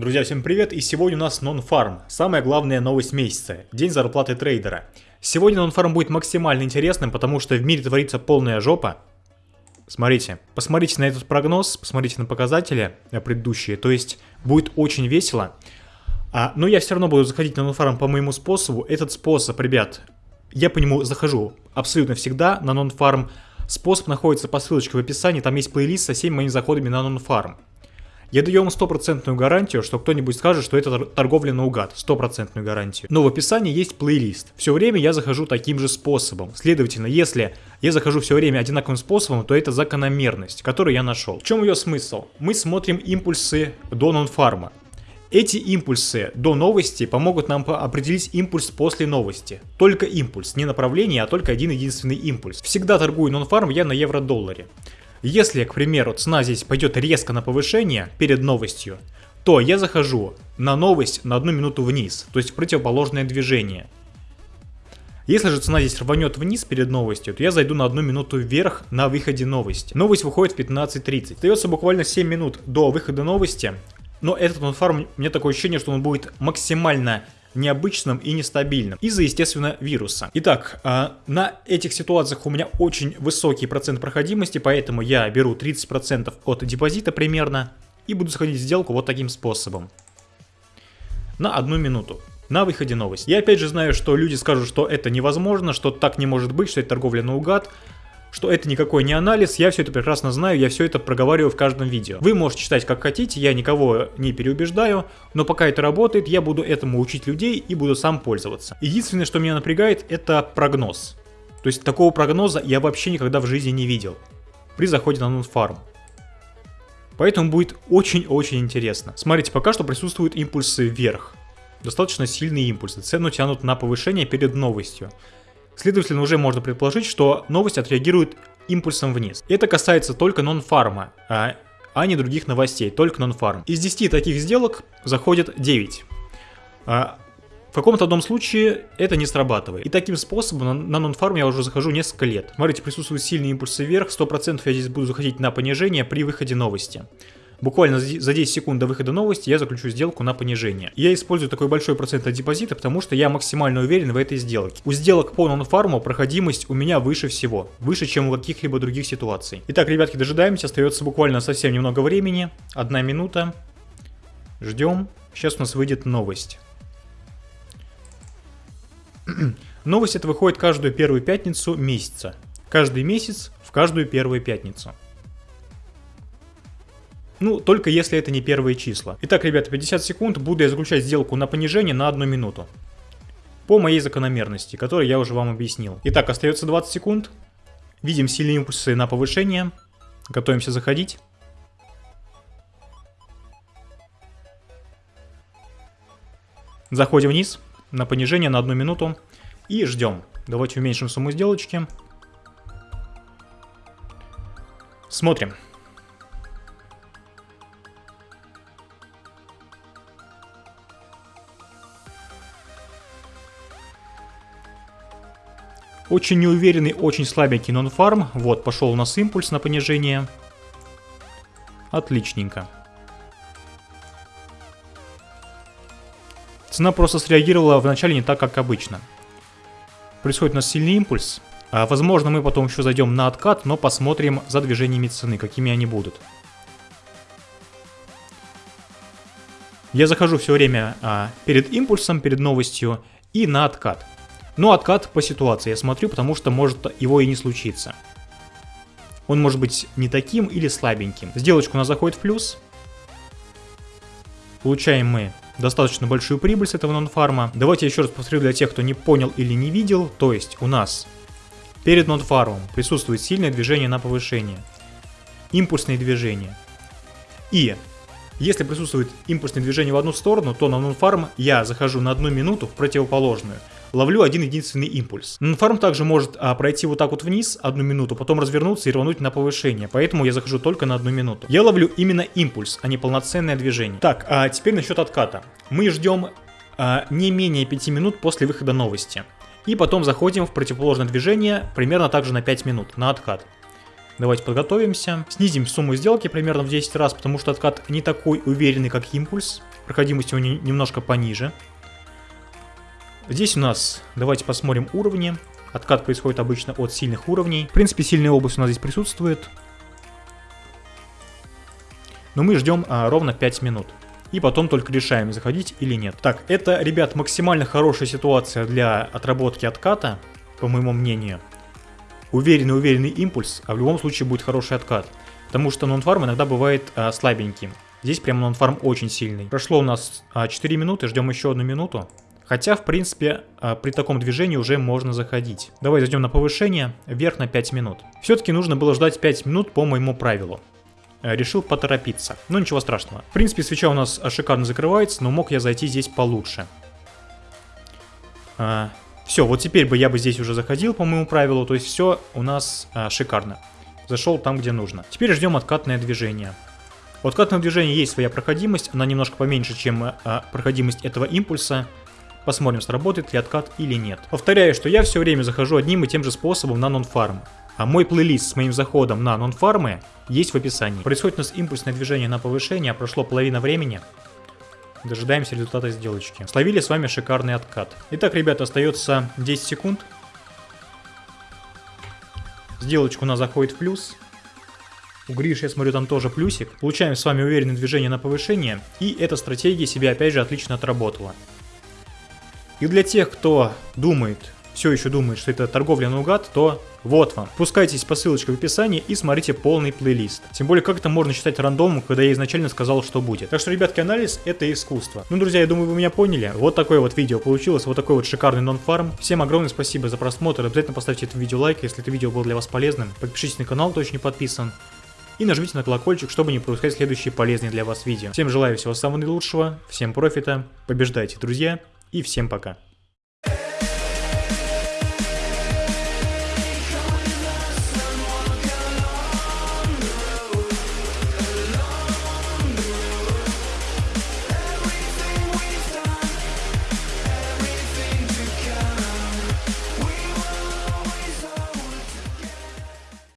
Друзья, всем привет! И сегодня у нас нон-фарм. Самая главная новость месяца. День зарплаты трейдера. Сегодня нон-фарм будет максимально интересным, потому что в мире творится полная жопа. Смотрите, посмотрите на этот прогноз, посмотрите на показатели предыдущие, то есть будет очень весело. А, но я все равно буду заходить на нон-фарм по моему способу. Этот способ, ребят, я по нему захожу абсолютно всегда на нон-фарм. Способ находится по ссылочке в описании, там есть плейлист со всеми моими заходами на нон-фарм. Я даю вам стопроцентную гарантию, что кто-нибудь скажет, что это торговля наугад. Стопроцентную гарантию. Но в описании есть плейлист. Все время я захожу таким же способом. Следовательно, если я захожу все время одинаковым способом, то это закономерность, которую я нашел. В чем ее смысл? Мы смотрим импульсы до нонфарма. Эти импульсы до новости помогут нам определить импульс после новости. Только импульс, не направление, а только один единственный импульс. Всегда торгую нонфарм я на евро-долларе. Если, к примеру, цена здесь пойдет резко на повышение перед новостью, то я захожу на новость на одну минуту вниз, то есть противоположное движение. Если же цена здесь рванет вниз перед новостью, то я зайду на одну минуту вверх на выходе новости. Новость выходит в 15.30. Остается буквально 7 минут до выхода новости, но этот нонфарм, мне такое ощущение, что он будет максимально необычным и нестабильным из-за, естественно, вируса. Итак, а, на этих ситуациях у меня очень высокий процент проходимости, поэтому я беру 30% от депозита примерно и буду заходить в сделку вот таким способом. На одну минуту. На выходе новость. Я опять же знаю, что люди скажут, что это невозможно, что так не может быть, что это торговля наугад что это никакой не анализ, я все это прекрасно знаю, я все это проговариваю в каждом видео. Вы можете читать как хотите, я никого не переубеждаю, но пока это работает, я буду этому учить людей и буду сам пользоваться. Единственное, что меня напрягает, это прогноз. То есть такого прогноза я вообще никогда в жизни не видел при заходе на нонфарм. Поэтому будет очень-очень интересно. Смотрите, пока что присутствуют импульсы вверх. Достаточно сильные импульсы. Цену тянут на повышение перед новостью. Следовательно, уже можно предположить, что новость отреагирует импульсом вниз. Это касается только нон-фарма, а, а не других новостей, только нон-фарм. Из 10 таких сделок заходит 9. А, в каком-то одном случае это не срабатывает. И таким способом на нон-фарм я уже захожу несколько лет. Смотрите, присутствуют сильные импульсы вверх, 100% я здесь буду заходить на понижение при выходе новости. Буквально за 10 секунд до выхода новости я заключу сделку на понижение. Я использую такой большой процент от депозита, потому что я максимально уверен в этой сделке. У сделок по нонфарму проходимость у меня выше всего. Выше, чем у каких-либо других ситуаций. Итак, ребятки, дожидаемся. Остается буквально совсем немного времени. Одна минута. Ждем. Сейчас у нас выйдет новость. Новость это выходит каждую первую пятницу месяца. Каждый месяц в каждую первую пятницу. Ну, только если это не первые числа. Итак, ребята, 50 секунд, буду я заключать сделку на понижение на одну минуту. По моей закономерности, которую я уже вам объяснил. Итак, остается 20 секунд. Видим сильные импульсы на повышение. Готовимся заходить. Заходим вниз на понижение на одну минуту и ждем. Давайте уменьшим сумму сделочки. Смотрим. Очень неуверенный, очень слабенький нон-фарм. Вот, пошел у нас импульс на понижение. Отличненько. Цена просто среагировала вначале не так, как обычно. Происходит у нас сильный импульс. А, возможно, мы потом еще зайдем на откат, но посмотрим за движениями цены, какими они будут. Я захожу все время а, перед импульсом, перед новостью и на откат. Но откат по ситуации я смотрю, потому что может его и не случиться. Он может быть не таким или слабеньким. Сделочка у нас заходит в плюс. Получаем мы достаточно большую прибыль с этого нонфарма. Давайте еще раз повторю для тех, кто не понял или не видел. То есть у нас перед нонфармом присутствует сильное движение на повышение. Импульсные движения. И если присутствует импульсное движение в одну сторону, то на нонфарм я захожу на одну минуту в противоположную ловлю один единственный импульс. Фарм также может а, пройти вот так вот вниз одну минуту, потом развернуться и рвануть на повышение, поэтому я захожу только на одну минуту. Я ловлю именно импульс, а не полноценное движение. Так, а теперь насчет отката. Мы ждем а, не менее 5 минут после выхода новости. И потом заходим в противоположное движение примерно также на 5 минут, на откат. Давайте подготовимся. Снизим сумму сделки примерно в 10 раз, потому что откат не такой уверенный, как импульс. проходимость у него немножко пониже. Здесь у нас, давайте посмотрим уровни. Откат происходит обычно от сильных уровней. В принципе, сильная область у нас здесь присутствует. Но мы ждем а, ровно 5 минут. И потом только решаем, заходить или нет. Так, это, ребят, максимально хорошая ситуация для отработки отката, по моему мнению. Уверенный, уверенный импульс, а в любом случае будет хороший откат. Потому что нонфарм иногда бывает а, слабеньким. Здесь прям нонфарм очень сильный. Прошло у нас а, 4 минуты, ждем еще одну минуту. Хотя, в принципе, а, при таком движении уже можно заходить. Давай зайдем на повышение, вверх на 5 минут. Все-таки нужно было ждать 5 минут по моему правилу. Э, решил поторопиться, но ничего страшного. В принципе, свеча у нас шикарно закрывается, но мог я зайти здесь получше. А, все, вот теперь бы я бы здесь уже заходил по моему правилу, то есть все у нас а, шикарно. Зашел там, где нужно. Теперь ждем откатное движение. У откатного движения есть своя проходимость, она немножко поменьше, чем а, проходимость этого импульса. Посмотрим, сработает ли откат или нет. Повторяю, что я все время захожу одним и тем же способом на нон-фарм. А мой плейлист с моим заходом на нон-фармы есть в описании. Происходит у нас импульсное движение на повышение, прошло половина времени. Дожидаемся результата сделочки. Словили с вами шикарный откат. Итак, ребята, остается 10 секунд. Сделочка у нас заходит в плюс. У Гриши, я смотрю, там тоже плюсик. Получаем с вами уверенное движение на повышение. И эта стратегия себя опять же отлично отработала. И для тех, кто думает, все еще думает, что это торговля наугад, то вот вам. Пускайтесь по ссылочке в описании и смотрите полный плейлист. Тем более, как это можно считать рандомом, когда я изначально сказал, что будет. Так что, ребятки, анализ это искусство. Ну, друзья, я думаю, вы меня поняли. Вот такое вот видео получилось, вот такой вот шикарный нон-фарм. Всем огромное спасибо за просмотр. Обязательно поставьте это видео лайк, если это видео было для вас полезным. Подпишитесь на канал, еще не подписан. И нажмите на колокольчик, чтобы не пропускать следующие полезные для вас видео. Всем желаю всего самого наилучшего, всем профита, побеждайте, друзья, и всем пока.